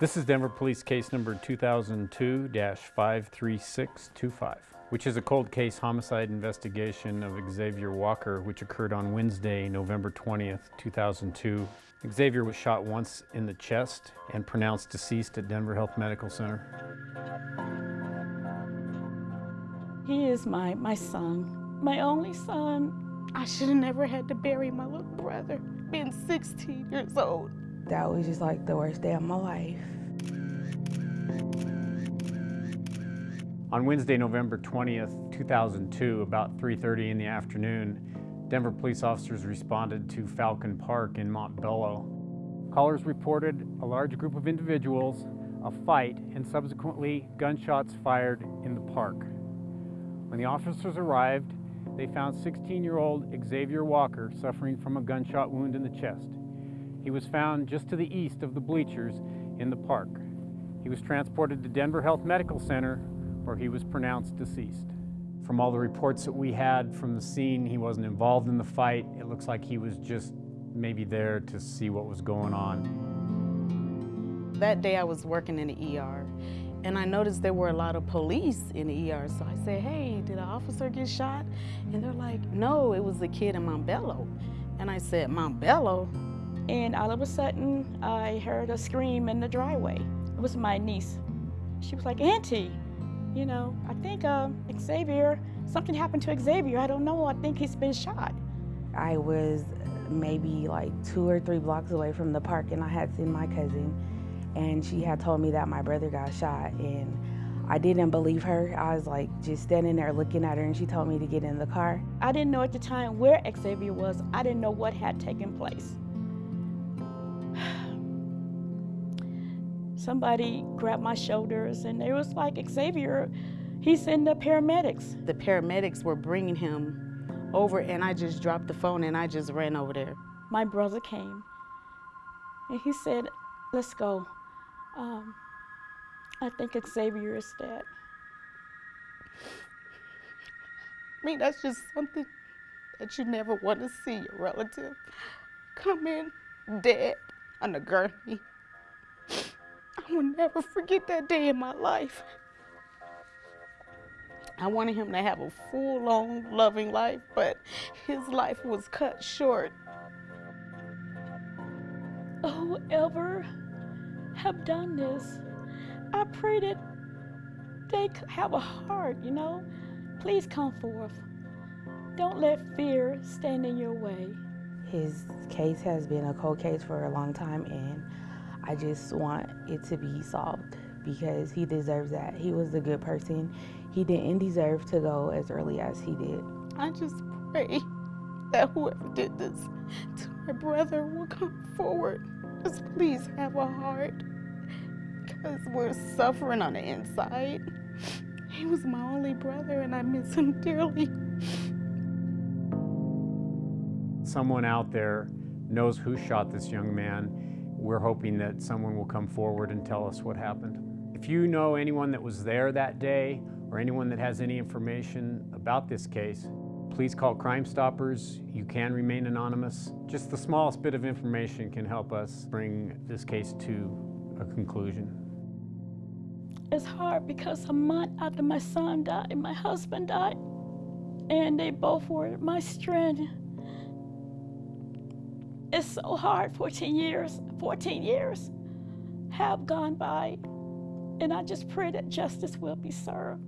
This is Denver Police Case Number 2002-53625, which is a cold case homicide investigation of Xavier Walker, which occurred on Wednesday, November 20th, 2002. Xavier was shot once in the chest and pronounced deceased at Denver Health Medical Center. He is my, my son, my only son. I should have never had to bury my little brother, being 16 years old. That was just like the worst day of my life. On Wednesday, November 20th, 2002, about 3.30 in the afternoon, Denver police officers responded to Falcon Park in Montbello. Callers reported a large group of individuals, a fight, and subsequently gunshots fired in the park. When the officers arrived, they found 16-year-old Xavier Walker suffering from a gunshot wound in the chest. He was found just to the east of the bleachers in the park. He was transported to Denver Health Medical Center where he was pronounced deceased. From all the reports that we had from the scene, he wasn't involved in the fight. It looks like he was just maybe there to see what was going on. That day I was working in the ER and I noticed there were a lot of police in the ER. So I said, hey, did an officer get shot? And they're like, no, it was a kid in Montbello. And I said, Montbello? And all of a sudden, I heard a scream in the driveway. It was my niece. She was like, Auntie, you know, I think uh, Xavier, something happened to Xavier. I don't know. I think he's been shot. I was maybe like two or three blocks away from the park and I had seen my cousin and she had told me that my brother got shot and I didn't believe her. I was like just standing there looking at her and she told me to get in the car. I didn't know at the time where Xavier was. I didn't know what had taken place. Somebody grabbed my shoulders and it was like Xavier, he's in the paramedics. The paramedics were bringing him over and I just dropped the phone and I just ran over there. My brother came and he said, let's go. Um, I think Xavier is dead. I mean, that's just something that you never want to see your relative come in dead on a gurney. I will never forget that day in my life. I wanted him to have a full, long, loving life, but his life was cut short. Whoever have done this, I pray that they have a heart, you know? Please come forth. Don't let fear stand in your way. His case has been a cold case for a long time and I just want it to be solved because he deserves that. He was a good person. He didn't deserve to go as early as he did. I just pray that whoever did this to my brother will come forward. Just please have a heart because we're suffering on the inside. He was my only brother and I miss him dearly. Someone out there knows who shot this young man. We're hoping that someone will come forward and tell us what happened. If you know anyone that was there that day or anyone that has any information about this case, please call Crime Stoppers. You can remain anonymous. Just the smallest bit of information can help us bring this case to a conclusion. It's hard because a month after my son died, my husband died, and they both were my strength. It's so hard, 14 years, 14 years have gone by. And I just pray that justice will be served.